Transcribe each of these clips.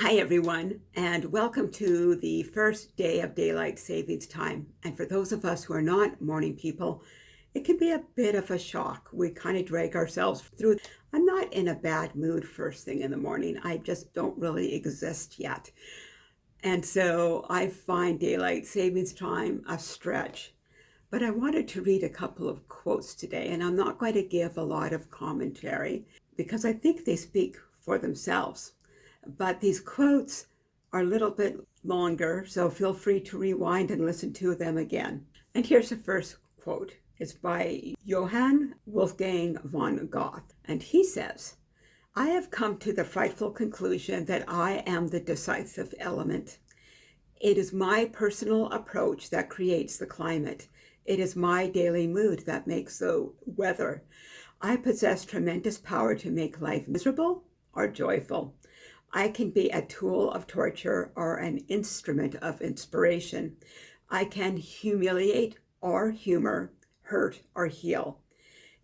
Hi everyone and welcome to the first day of daylight savings time. And for those of us who are not morning people it can be a bit of a shock. We kind of drag ourselves through. I'm not in a bad mood first thing in the morning. I just don't really exist yet. And so I find daylight savings time a stretch. But I wanted to read a couple of quotes today and I'm not going to give a lot of commentary because I think they speak for themselves but these quotes are a little bit longer, so feel free to rewind and listen to them again. And here's the first quote. It's by Johann Wolfgang von Goethe, and he says, I have come to the frightful conclusion that I am the decisive element. It is my personal approach that creates the climate. It is my daily mood that makes the weather. I possess tremendous power to make life miserable or joyful. I can be a tool of torture or an instrument of inspiration. I can humiliate or humor, hurt or heal.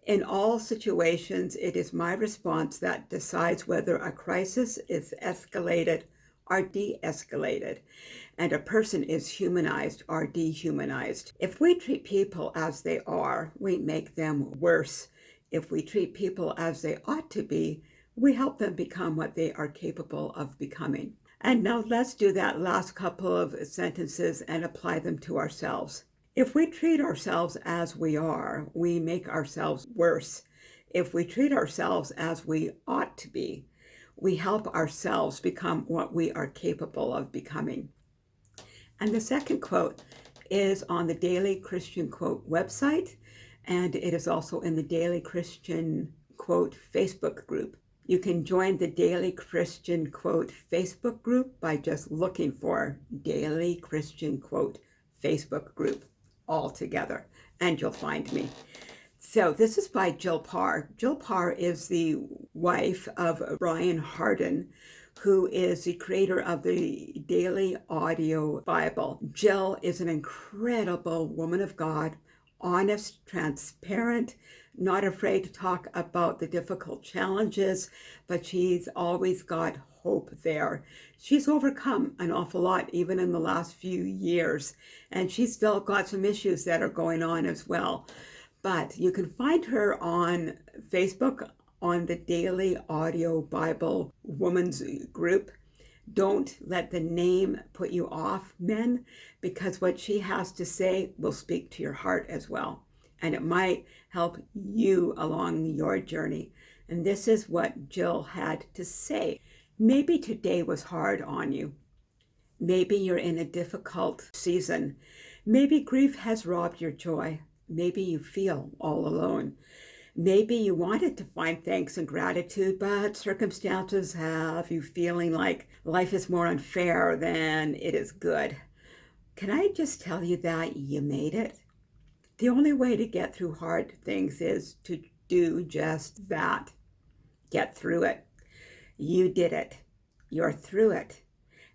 In all situations, it is my response that decides whether a crisis is escalated or de-escalated, and a person is humanized or dehumanized. If we treat people as they are, we make them worse. If we treat people as they ought to be, we help them become what they are capable of becoming. And now let's do that last couple of sentences and apply them to ourselves. If we treat ourselves as we are, we make ourselves worse. If we treat ourselves as we ought to be, we help ourselves become what we are capable of becoming. And the second quote is on the Daily Christian Quote website, and it is also in the Daily Christian Quote Facebook group. You can join the Daily Christian Quote Facebook group by just looking for Daily Christian Quote Facebook group all together, and you'll find me. So this is by Jill Parr. Jill Parr is the wife of Brian Hardin, who is the creator of the Daily Audio Bible. Jill is an incredible woman of God, honest, transparent, not afraid to talk about the difficult challenges, but she's always got hope there. She's overcome an awful lot, even in the last few years, and she's still got some issues that are going on as well. But you can find her on Facebook on the Daily Audio Bible Women's Group. Don't let the name put you off, men, because what she has to say will speak to your heart as well and it might help you along your journey. And this is what Jill had to say. Maybe today was hard on you. Maybe you're in a difficult season. Maybe grief has robbed your joy. Maybe you feel all alone. Maybe you wanted to find thanks and gratitude, but circumstances have you feeling like life is more unfair than it is good. Can I just tell you that you made it? The only way to get through hard things is to do just that. Get through it. You did it. You're through it.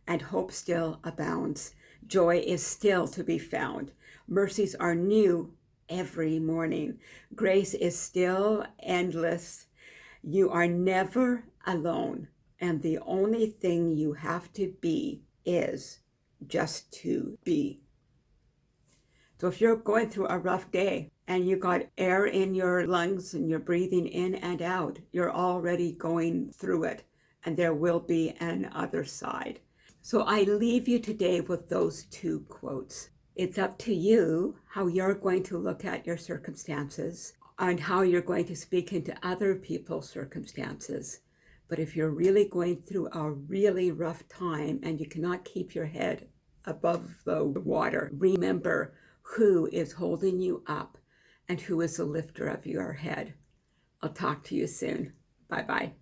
And hope still abounds. Joy is still to be found. Mercies are new every morning. Grace is still endless. You are never alone. And the only thing you have to be is just to be. So if you're going through a rough day and you got air in your lungs and you're breathing in and out, you're already going through it and there will be an other side. So I leave you today with those two quotes. It's up to you how you're going to look at your circumstances and how you're going to speak into other people's circumstances. But if you're really going through a really rough time and you cannot keep your head above the water, remember who is holding you up and who is the lifter of your head. I'll talk to you soon. Bye-bye.